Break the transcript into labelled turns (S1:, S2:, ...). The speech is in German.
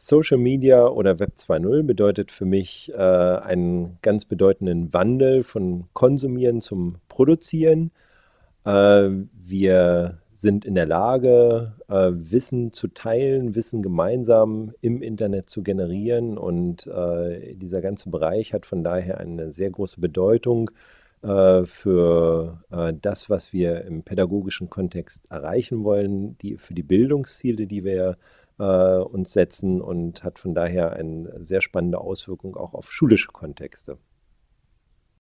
S1: Social Media oder Web 2.0 bedeutet für mich äh, einen ganz bedeutenden Wandel von Konsumieren zum Produzieren. Äh, wir sind in der Lage, äh, Wissen zu teilen, Wissen gemeinsam im Internet zu generieren. Und äh, dieser ganze Bereich hat von daher eine sehr große Bedeutung äh, für äh, das, was wir im pädagogischen Kontext erreichen wollen, die, für die Bildungsziele, die wir äh, uns setzen und hat von daher eine sehr spannende Auswirkung auch auf schulische Kontexte.